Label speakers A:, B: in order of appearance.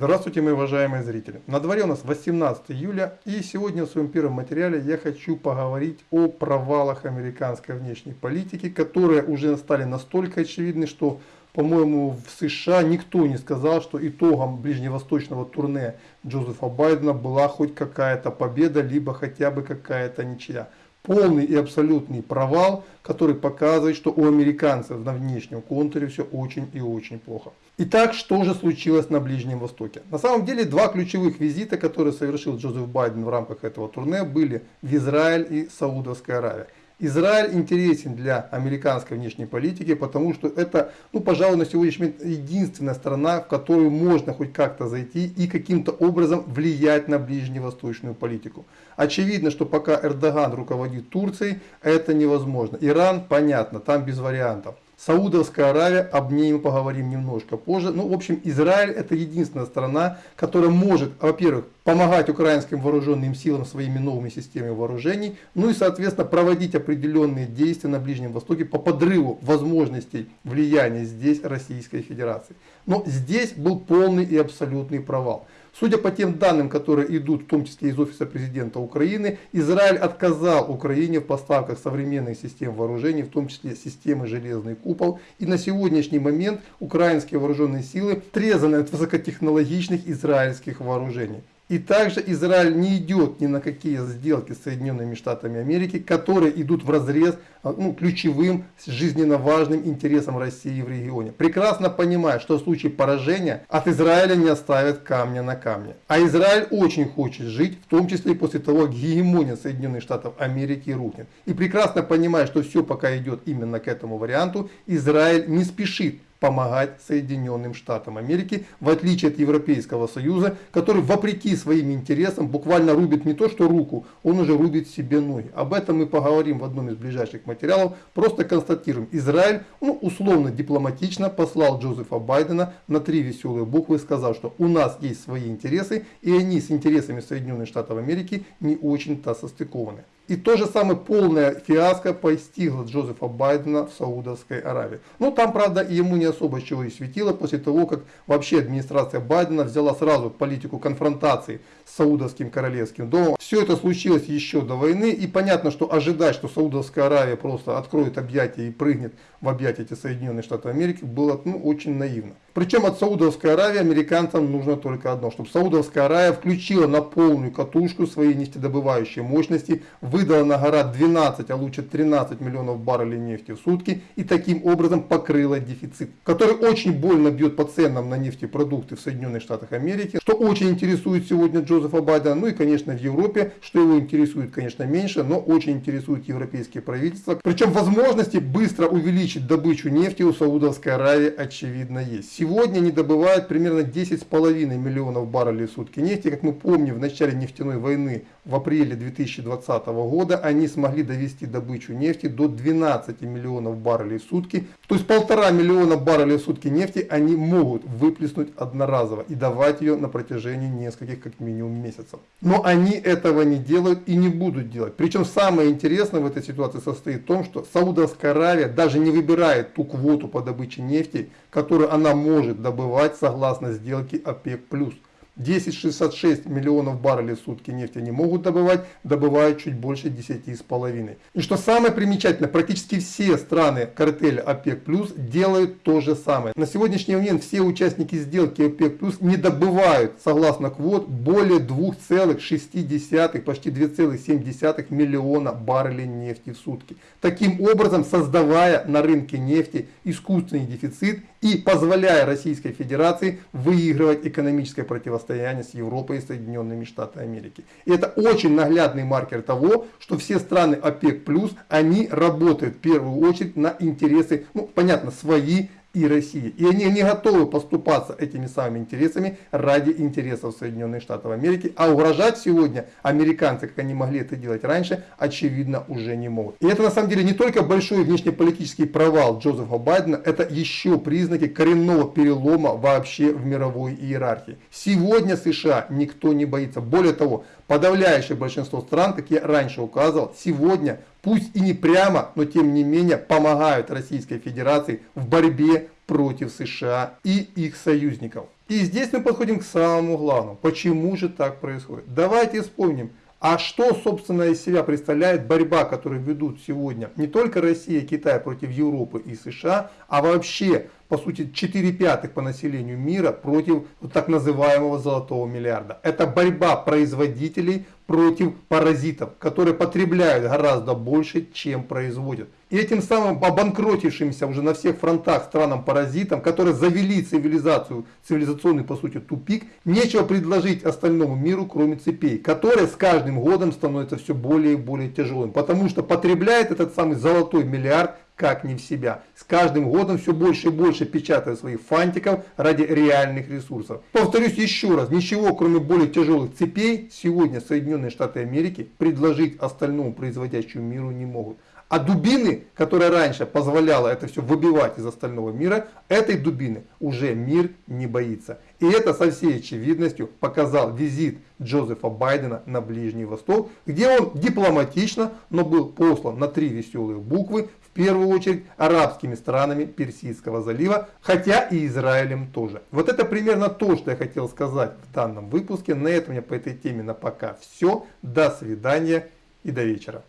A: Здравствуйте, мои уважаемые зрители. На дворе у нас 18 июля, и сегодня в своем первом материале я хочу поговорить о провалах американской внешней политики, которые уже стали настолько очевидны, что, по-моему, в США никто не сказал, что итогом ближневосточного турне Джозефа Байдена была хоть какая-то победа, либо хотя бы какая-то ничья полный и абсолютный провал, который показывает, что у американцев на внешнем контуре все очень и очень плохо. Итак, что же случилось на Ближнем Востоке? На самом деле, два ключевых визита, которые совершил Джозеф Байден в рамках этого турне, были в Израиль и Саудовская Аравия. Израиль интересен для американской внешней политики, потому что это, ну, пожалуй, на сегодняшний момент единственная страна, в которую можно хоть как-то зайти и каким-то образом влиять на ближневосточную политику. Очевидно, что пока Эрдоган руководит Турцией, это невозможно. Иран, понятно, там без вариантов. Саудовская Аравия, об ней мы поговорим немножко позже. Ну, в общем, Израиль это единственная страна, которая может, во-первых, помогать украинским вооруженным силам своими новыми системами вооружений, ну и, соответственно, проводить определенные действия на Ближнем Востоке по подрыву возможностей влияния здесь Российской Федерации. Но здесь был полный и абсолютный провал. Судя по тем данным, которые идут, в том числе из офиса президента Украины, Израиль отказал Украине в поставках современных систем вооружений, в том числе системы «Железный купол». И на сегодняшний момент украинские вооруженные силы трезаны от высокотехнологичных израильских вооружений. И также Израиль не идет ни на какие сделки с Соединенными Штатами Америки, которые идут в разрез а, ну, ключевым, жизненно важным интересам России в регионе. Прекрасно понимая, что в случае поражения от Израиля не оставят камня на камне. А Израиль очень хочет жить, в том числе и после того, как гегемония Соединенных Штатов Америки рухнет. И прекрасно понимая, что все пока идет именно к этому варианту, Израиль не спешит помогать Соединенным Штатам Америки, в отличие от Европейского Союза, который вопреки своим интересам буквально рубит не то что руку, он уже рубит себе ноги. Об этом мы поговорим в одном из ближайших материалов. Просто констатируем, Израиль ну, условно дипломатично послал Джозефа Байдена на три веселые буквы, сказав, что у нас есть свои интересы, и они с интересами Соединенных Штатов Америки не очень-то состыкованы. И то же самое полная фиаско постигла Джозефа Байдена в Саудовской Аравии. Но там, правда, ему не особо чего и светило после того, как вообще администрация Байдена взяла сразу политику конфронтации с Саудовским королевским домом. Все это случилось еще до войны, и понятно, что ожидать, что Саудовская Аравия просто откроет объятия и прыгнет в объятия эти Соединенные Штаты Америки, было ну, очень наивно. Причем от Саудовской Аравии американцам нужно только одно, чтобы Саудовская Аравия включила на полную катушку свои нефтедобывающие мощности, выдала на гора 12, а лучше 13 миллионов баррелей нефти в сутки и таким образом покрыла дефицит, который очень больно бьет по ценам на нефтепродукты в Соединенных Штатах Америки, что очень интересует сегодня Джозефа Байдена, ну и конечно в Европе, что его интересует конечно меньше, но очень интересует европейские правительства. Причем возможности быстро увеличить добычу нефти у Саудовской Аравии очевидно есть. Сегодня они добывают примерно 10,5 миллионов баррелей в сутки нефти. Как мы помним, в начале нефтяной войны в апреле 2020 года они смогли довести добычу нефти до 12 миллионов баррелей в сутки. То есть полтора миллиона баррелей в сутки нефти они могут выплеснуть одноразово и давать ее на протяжении нескольких как минимум месяцев. Но они этого не делают и не будут делать. Причем самое интересное в этой ситуации состоит в том, что Саудовская Аравия даже не выбирает ту квоту по добыче нефти, которую она может может добывать согласно сделке ОПЕК+. 10,66 миллионов баррелей в сутки нефти они могут добывать, добывают чуть больше 10,5. И что самое примечательное, практически все страны картеля ОПЕК+, делают то же самое. На сегодняшний момент все участники сделки ОПЕК+, не добывают, согласно квот, более 2,6, почти 2,7 миллиона баррелей нефти в сутки. Таким образом, создавая на рынке нефти искусственный дефицит и позволяя Российской Федерации выигрывать экономическое противостояние с Европой и Соединенными Штатами Америки. И это очень наглядный маркер того, что все страны ОПЕК+, они работают в первую очередь на интересы, ну понятно, свои и России. И они не готовы поступаться этими самыми интересами ради интересов Соединенных Штатов Америки. А угрожать сегодня американцы, как они могли это делать раньше, очевидно уже не могут. И это на самом деле не только большой внешнеполитический провал Джозефа Байдена, это еще признаки коренного перелома вообще в мировой иерархии. Сегодня США никто не боится. Более того, подавляющее большинство стран, как я раньше указывал, сегодня пусть и не прямо, но тем не менее помогают Российской Федерации в борьбе против США и их союзников. И здесь мы подходим к самому главному. Почему же так происходит? Давайте вспомним, а что, собственно, из себя представляет борьба, которую ведут сегодня не только Россия и Китай против Европы и США, а вообще, по сути, 4 пятых по населению мира против вот так называемого золотого миллиарда. Это борьба производителей против паразитов, которые потребляют гораздо больше, чем производят. И этим самым обанкротившимся уже на всех фронтах странам-паразитам, которые завели цивилизацию, цивилизационный по сути тупик, нечего предложить остальному миру, кроме цепей, которые с каждым годом становятся все более и более тяжелым, потому что потребляет этот самый золотой миллиард как не в себя. С каждым годом все больше и больше печатают своих фантиков ради реальных ресурсов. Повторюсь еще раз, ничего кроме более тяжелых цепей сегодня Соединенные Штаты Америки предложить остальному производящему миру не могут. А дубины, которая раньше позволяла это все выбивать из остального мира, этой дубины уже мир не боится. И это со всей очевидностью показал визит Джозефа Байдена на Ближний Восток, где он дипломатично, но был послан на три веселые буквы, первую очередь арабскими странами Персидского залива, хотя и Израилем тоже. Вот это примерно то, что я хотел сказать в данном выпуске. На этом у меня по этой теме на пока все. До свидания и до вечера.